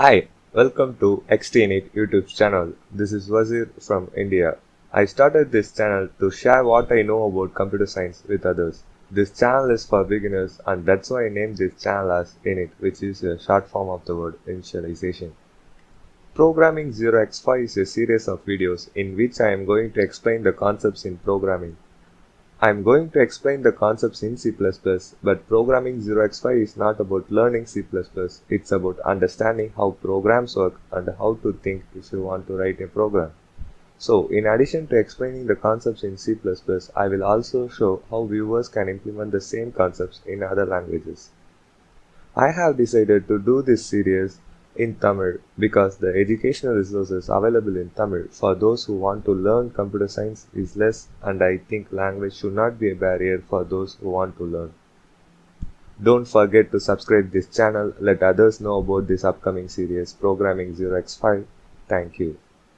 Hi, welcome to XTNet YouTube channel. This is Wazir from India. I started this channel to share what I know about computer science with others. This channel is for beginners and that's why I named this channel as INIT which is a short form of the word initialization. Programming 0x5 is a series of videos in which I am going to explain the concepts in programming. I am going to explain the concepts in C++, but programming 0x5 is not about learning C++, it's about understanding how programs work and how to think if you want to write a program. So, in addition to explaining the concepts in C++, I will also show how viewers can implement the same concepts in other languages. I have decided to do this series in Tamil because the educational resources available in Tamil for those who want to learn computer science is less and I think language should not be a barrier for those who want to learn. Don't forget to subscribe this channel, let others know about this upcoming series Programming 0x5. Thank you.